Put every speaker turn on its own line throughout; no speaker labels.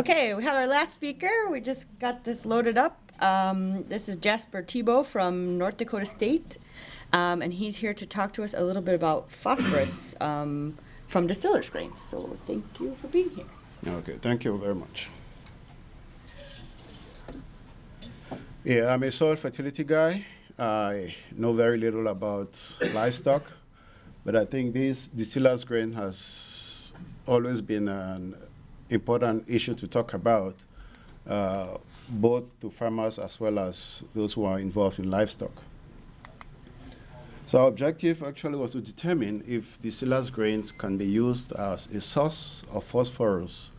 Okay, we have our last speaker. We just got this loaded up. Um, this is Jasper Teboh from North Dakota State, um, and he's here to talk to us a little bit about phosphorus um, from distillers grains. So thank you for being here.
Okay, thank you very much. Yeah, I'm a soil fertility guy. I know very little about livestock, but I think this distillers grain has always been an important issue to talk about, uh, both to farmers as well as those who are involved in livestock. So our objective actually was to determine if distillers grains can be used as a source of phosphorus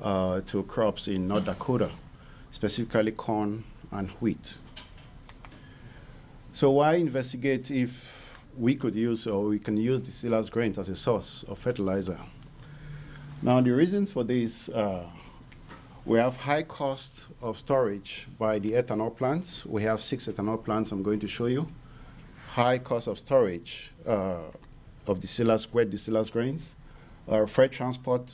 uh, to crops in North Dakota, specifically corn and wheat. So why investigate if we could use or we can use distillers grains as a source of fertilizer? Now, the reasons for this, uh, we have high cost of storage by the ethanol plants. We have six ethanol plants I'm going to show you. High cost of storage uh, of distillers, wet distillers grains. Uh, freight transport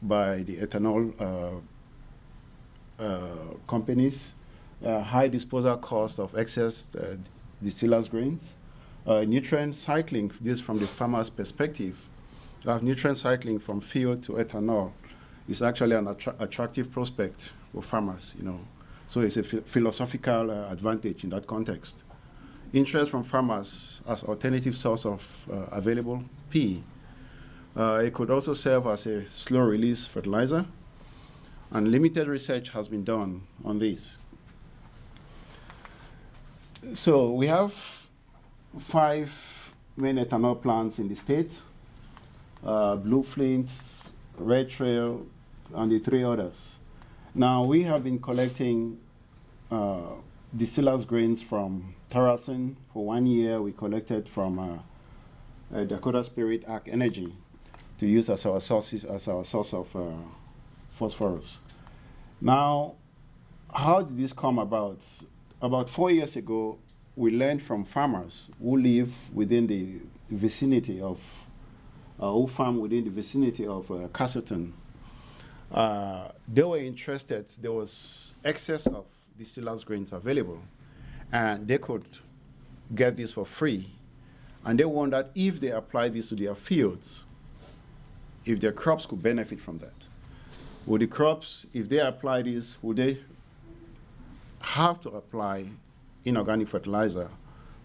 by the ethanol uh, uh, companies. Uh, high disposal cost of excess distillers grains. nutrient cycling, this from the farmer's perspective of nutrient cycling from field to ethanol is actually an attra attractive prospect for farmers, you know. So it's a philosophical uh, advantage in that context. Interest from farmers as alternative source of uh, available P. Uh, it could also serve as a slow release fertilizer, and limited research has been done on this. So we have five main ethanol plants in the state uh, Blue Flint, Red Trail, and the three others. Now, we have been collecting uh, distillers grains from Tharaldson for one year. We collected from uh, uh, Dakota Spirit AgEnergy to use as our sources as our source of uh, phosphorus. Now, how did this come about? About four years ago, we learned from farmers who live within the vicinity of who farm within the vicinity of uh, Casselton. Uh, they were interested, there was excess of distillers grains available, and they could get this for free. And they wondered if they apply this to their fields, if their crops could benefit from that. Would the crops, if they apply this, would they have to apply inorganic fertilizer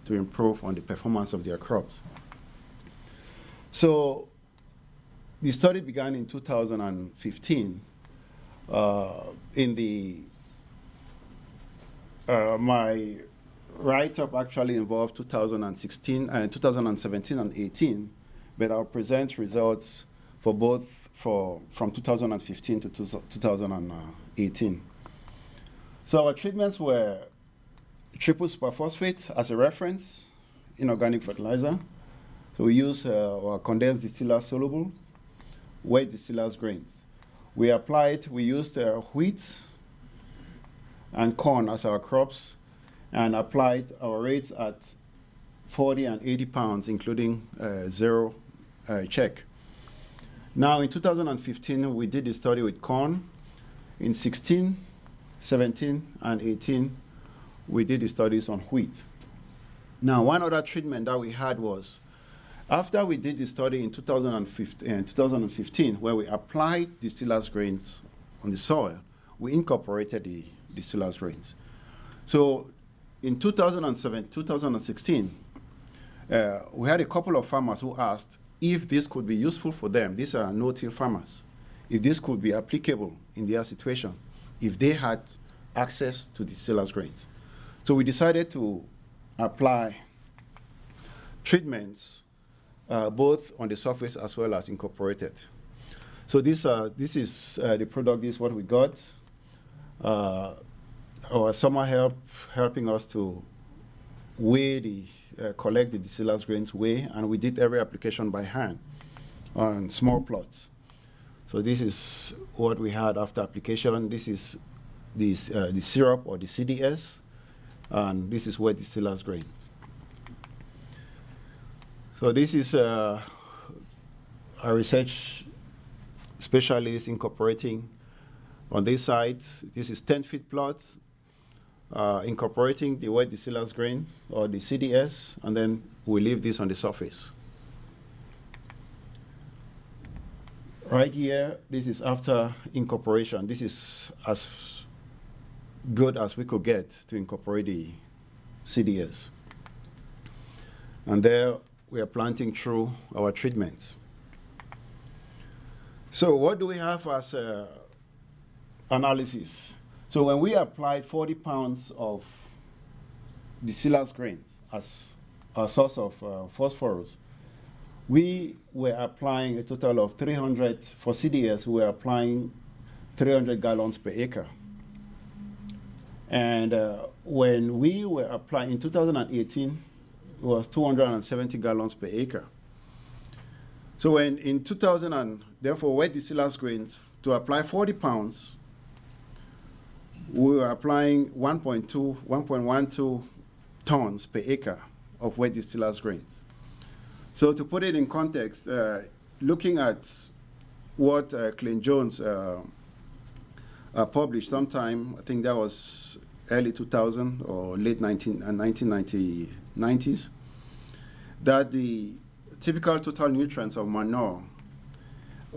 to improve on the performance of their crops? So the study began in 2015. Uh, in the uh, my write-up actually involved 2016 and uh, 2017 and 18, but I'll present results for both for from 2015 to 2018. So our treatments were triple superphosphate as a reference, inorganic fertilizer, we use uh, condensed distillers soluble, wet distillers grains. We applied, we used uh, wheat and corn as our crops and applied our rates at 40 and 80 pounds, including uh, zero uh, check. Now in 2015, we did the study with corn. In 16, 17, and 18, we did the studies on wheat. Now, one other treatment that we had was after we did the study in 2015, uh, 2015 where we applied distillers grains on the soil, we incorporated the distillers grains. So in 2007, 2016, uh, we had a couple of farmers who asked if this could be useful for them. These are no-till farmers. If this could be applicable in their situation, if they had access to distillers grains. So we decided to apply treatments uh, both on the surface as well as incorporated. So this, uh, this is uh, the product, this is what we got. Uh, our summer help helping us to weigh the, uh, collect the distillers grains weigh, and we did every application by hand on small plots. So this is what we had after application. This is this, uh, the syrup or the CDS, and this is where the distillers grains. So this is uh, a research specialist incorporating On this side, this is 10 feet plot, uh, incorporating the wet distillers grain or the CDS, and then we leave this on the surface. Right here, this is after incorporation. This is as good as we could get to incorporate the CDS. And there we are planting through our treatments. So what do we have as uh, analysis? So when we applied 40 pounds of distillers grains as a source of uh, phosphorus, we were applying a total of 300, for CDS, we were applying 300 gallons per acre. And uh, when we were applying in 2018, it was 270 gallons per acre. So in, in 2000, and therefore wet distillers grains, to apply 40 pounds, we were applying 1.2, 1.12 tons per acre of wet distillers grains. So to put it in context, uh, looking at what uh, Clint Jones uh, uh, published sometime, I think that was early 2000 or late 19, uh, 1990, 90s, that the typical total nutrients of manure,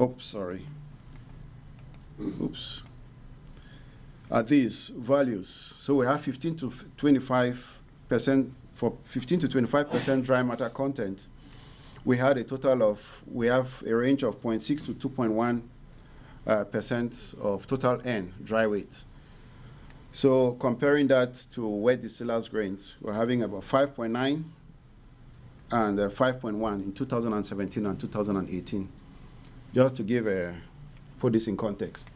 oops, sorry, oops, are these values. So we have 15 to 25% for 15 to 25% dry matter content. We had a total of, we have a range of 0.6 to 2.1 uh, percent of total N dry weight. So comparing that to wet distillers grains, we're having about 5.9 and uh, 5.1 in 2017 and 2018, just to give a, put this in context.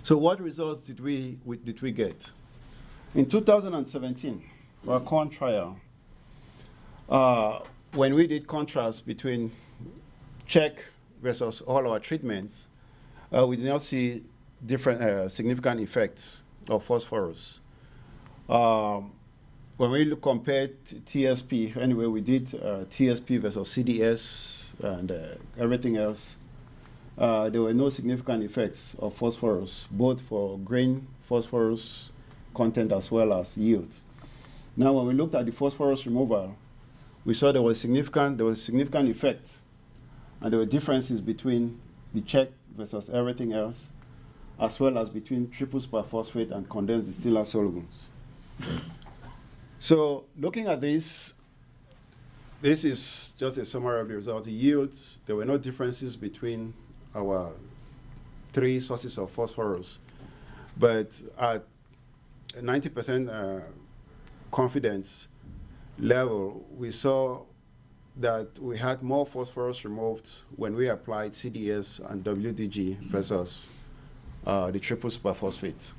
So what results did we, we did we get? In 2017, our corn trial, uh, when we did contrast between check versus all our treatments, uh, we did not see different uh, significant effects of phosphorus. Um, when we look compared TSP, anyway, we did uh, TSP versus CDS and uh, everything else. Uh, there were no significant effects of phosphorus, both for grain phosphorus content as well as yield. Now, when we looked at the phosphorus removal, we saw there was significant there was significant effect, and there were differences between the check versus everything else, as well as between triple superphosphate and condensed distiller solubles. so looking at this, this is just a summary of the results. The yields, there were no differences between our three sources of phosphorus, but at 90% uh, confidence, level, we saw that we had more phosphorus removed when we applied CDS and WDG versus uh, the triple superphosphate.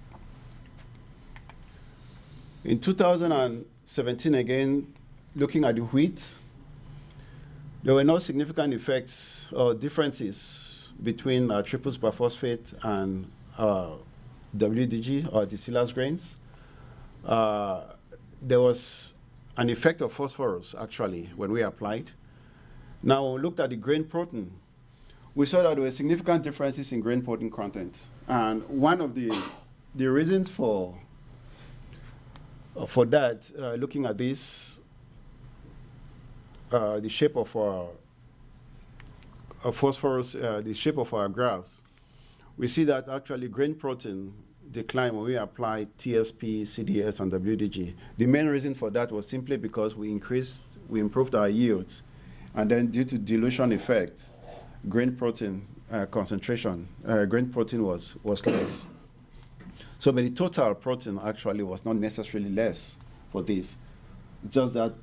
In 2017, again, looking at the wheat, there were no significant effects or differences between uh, triple superphosphate and uh, WDG or distillers grains. Uh, there was an effect of phosphorus, actually, when we applied. Now, we looked at the grain protein, we saw that there were significant differences in grain protein content. And one of the, the reasons for, uh, for that, uh, looking at this, uh, the shape of our phosphorus, uh, the shape of our graphs, we see that actually grain protein decline when we applied TSP, CDS, and WDG. The main reason for that was simply because we increased, we improved our yields, and then due to dilution effect, grain protein uh, concentration, uh, grain protein was, was less. So, but the total protein actually was not necessarily less for this. Just that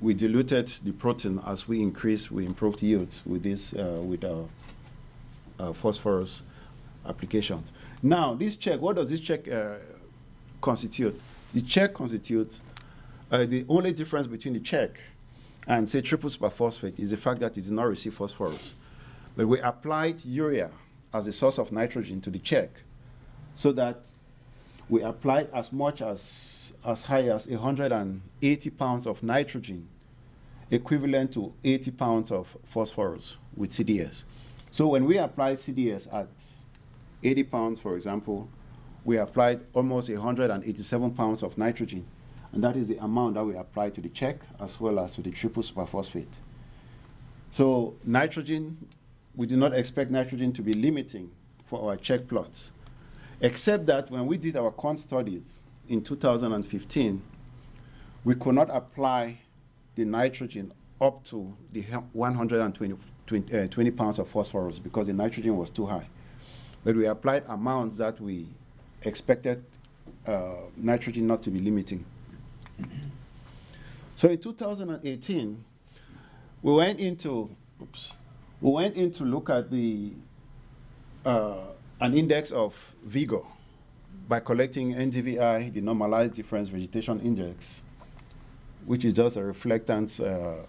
we diluted the protein as we increased, we improved yields with this, uh, with our uh, phosphorus applications. Now, this check, what does this check uh, constitute? The check constitutes uh, the only difference between the check and, say, triple superphosphate is the fact that it did not receive phosphorus. But we applied urea as a source of nitrogen to the check so that we applied as much as, as high as 180 pounds of nitrogen, equivalent to 80 pounds of phosphorus with CDS. So when we applied CDS at 80 pounds, for example, we applied almost 187 pounds of nitrogen. And that is the amount that we applied to the check as well as to the triple superphosphate. So nitrogen, we did not expect nitrogen to be limiting for our check plots, except that when we did our corn studies in 2015, we could not apply the nitrogen up to the 120 20, uh, 20 pounds of phosphorus because the nitrogen was too high. But we applied amounts that we expected uh, nitrogen not to be limiting. So in 2018, we went into, oops, we went in to look at the uh, an index of vigor by collecting NDVI, the normalized difference vegetation index, which is just a reflectance, uh,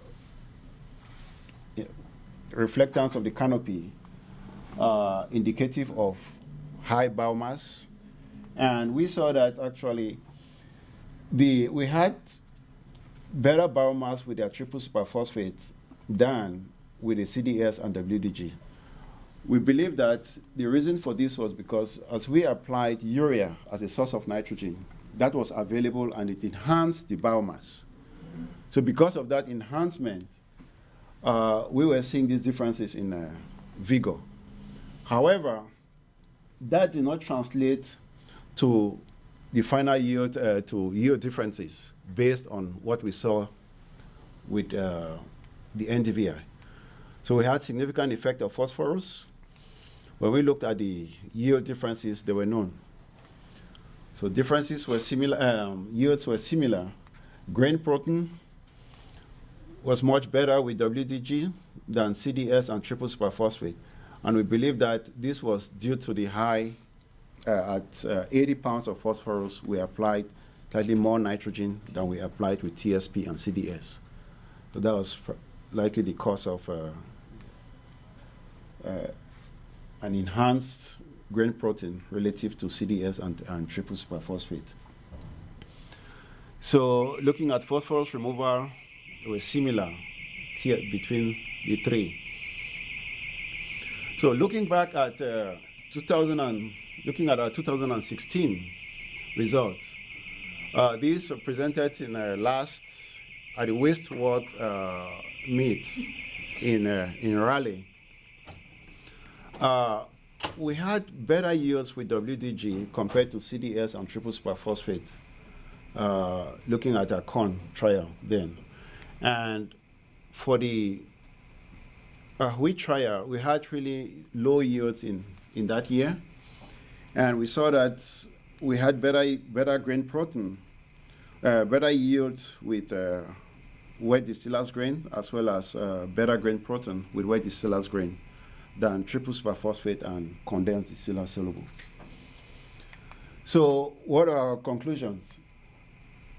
reflectance of the canopy, uh, indicative of high biomass. And we saw that actually the, we had better biomass with their triple superphosphate than with the CDS and WDG. We believe that the reason for this was because as we applied urea as a source of nitrogen, that was available and it enhanced the biomass. So because of that enhancement, uh, we were seeing these differences in uh, vigor. However, that did not translate to the final yield uh, to yield differences based on what we saw with uh, the NDVI. So we had significant effect of phosphorus. When we looked at the yield differences, they were known. So differences were similar, um, yields were similar. Grain protein was much better with WDG than CDS and triple superphosphate. And we believe that this was due to the high, uh, at uh, 80 pounds of phosphorus, we applied slightly more nitrogen than we applied with TSP and CDS. So that was likely the cause of uh, uh, an enhanced grain protein relative to CDS and, and triple superphosphate. So looking at phosphorus removal, was similar between the three. So looking back at uh, 2000 and looking at our 2016 results, uh, these were presented in uh, last at the Waste World uh, meet in uh, in Raleigh. Uh, we had better yields with WDG compared to CDS and triple superphosphate. Uh, looking at our corn trial then, and for the uh, wheat trial, we had really low yields in, in that year. And we saw that we had better, better grain protein, uh, better yields with uh, wet distillers grain, as well as uh, better grain protein with wet distillers grain than triple superphosphate and condensed distiller soluble. So what are our conclusions?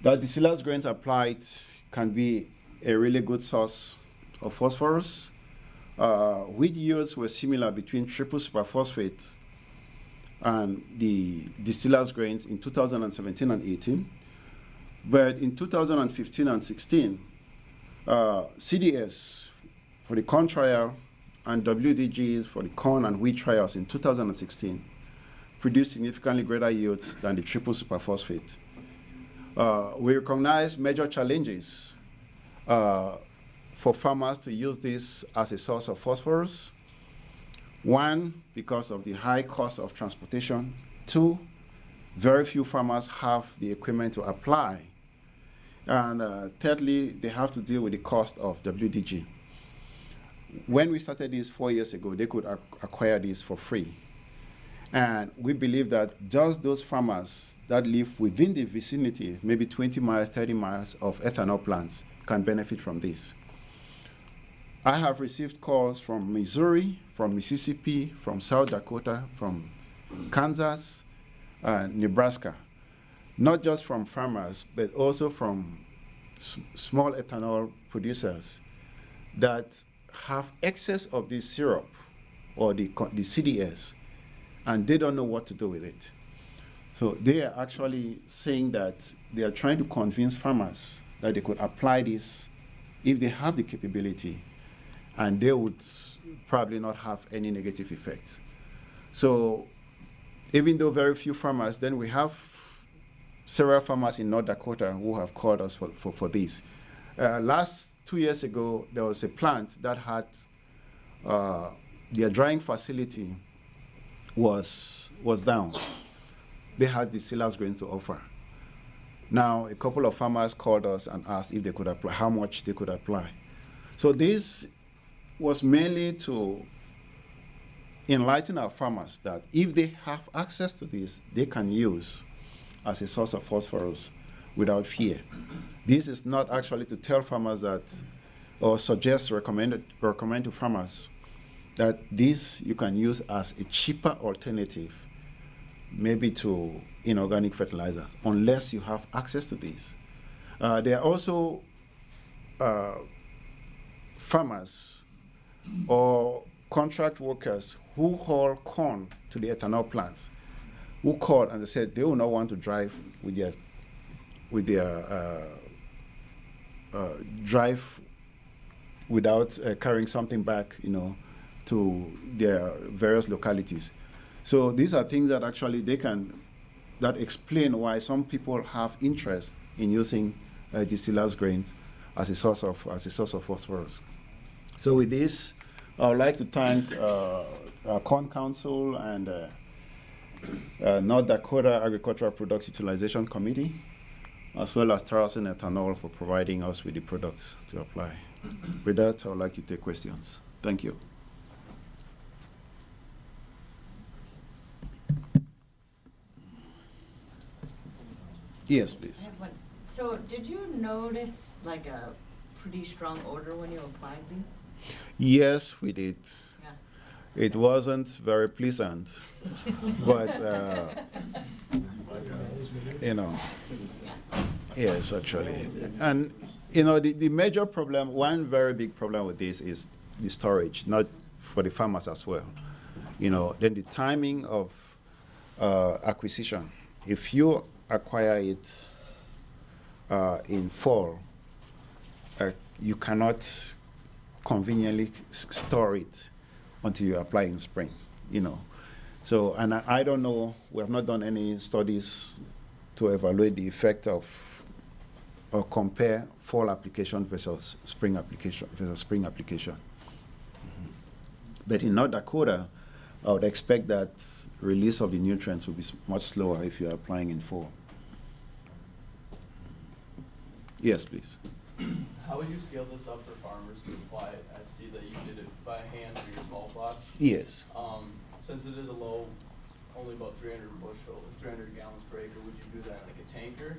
That distillers grains applied can be a really good source of phosphorus, uh, wheat yields were similar between triple superphosphate and the distillers grains in 2017 and 18. But in 2015 and 16, uh, CDS for the corn trial and WDG for the corn and wheat trials in 2016 produced significantly greater yields than the triple superphosphate. Uh, we recognize major challenges uh, for farmers to use this as a source of phosphorus. One, because of the high cost of transportation. Two, very few farmers have the equipment to apply. And uh, thirdly, they have to deal with the cost of WDG. When we started this four years ago, they could acquire this for free. And we believe that just those farmers that live within the vicinity, maybe 20 miles, 30 miles of ethanol plants, can benefit from this. I have received calls from Missouri, from Mississippi, from South Dakota, from Kansas, uh, Nebraska, not just from farmers, but also from small ethanol producers that have excess of this syrup or the, the CDS, and they don't know what to do with it. So they are actually saying that they are trying to convince farmers that they could apply this if they have the capability and they would probably not have any negative effects. So even though very few farmers, then we have several farmers in North Dakota who have called us for, for, for this. Uh, last two years ago, there was a plant that had uh, their drying facility was was down. They had distillers grain to offer. Now, a couple of farmers called us and asked if they could apply, how much they could apply. So this was mainly to enlighten our farmers that if they have access to this, they can use as a source of phosphorus without fear. This is not actually to tell farmers that, or suggest, recommend, recommend to farmers that this you can use as a cheaper alternative, maybe to inorganic fertilizers, unless you have access to this. Uh, there are also uh, farmers or contract workers who haul corn to the ethanol plants, who called and they said they will not want to drive with their with their uh, uh, drive without uh, carrying something back, you know, to their various localities. So these are things that actually they can that explain why some people have interest in using uh, distillers grains as a source of as a source of phosphorus. So with this, I would like to thank uh, our Corn Council and uh, uh, North Dakota Agricultural Products Utilization Committee, as well as Tharaldson Ethanol for providing us with the products to apply. With that, I would like to take questions. Thank you. Yes, please.
So did you notice like a pretty strong odor when you applied these?
Yes, we did. It wasn't very pleasant, but uh, you know, yes, actually. And you know, the, the major problem, one very big problem with this is the storage, not for the farmers as well. You know, then the timing of uh, acquisition. If you acquire it uh, in fall, uh, you cannot conveniently store it until you apply in spring, you know. So, and I, I don't know, we have not done any studies to evaluate the effect of or compare fall application versus spring application versus spring application. Mhm. But in North Dakota, I would expect that release of the nutrients will be much slower if you're applying in fall. Yes, please.
How would you scale this up for farmers to apply it? I see that you did it by hand for your.
Yes.
Um, since it is a low, only about three hundred bushel, three hundred gallons per acre, would you do that like a tanker?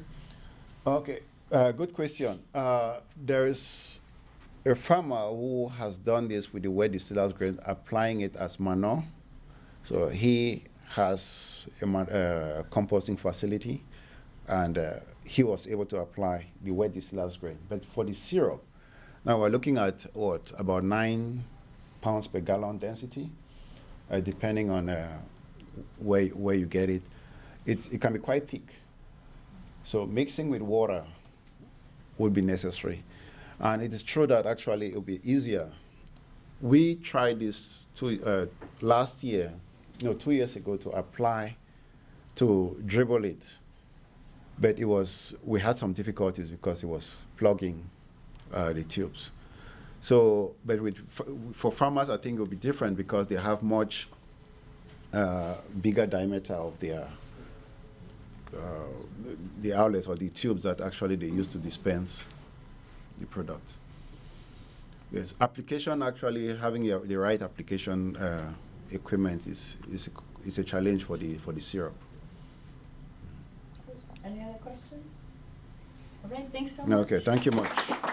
Okay, uh, good question. Uh, there is a farmer who has done this with the wet distillers grain, applying it as manure. So he has a ma- uh, composting facility, and uh, he was able to apply the wet distillers grain. But for the syrup, now we're looking at what about nine pounds per gallon density, uh, depending on uh, where where you get it. It's, it can be quite thick. So mixing with water would be necessary. And it is true that actually it would be easier. We tried this two, uh, last year, no, two years ago to apply to dribble it. But it was, we had some difficulties because it was plugging uh, the tubes. So, but with, for farmers, I think it will be different because they have much uh, bigger diameter of their uh, the outlets or the tubes that actually they use to dispense the product. Yes, application actually having your, the right application uh, equipment is, is, a, is a challenge for the, for the syrup.
Any other questions? All right, thanks so much.
Okay, thank you much.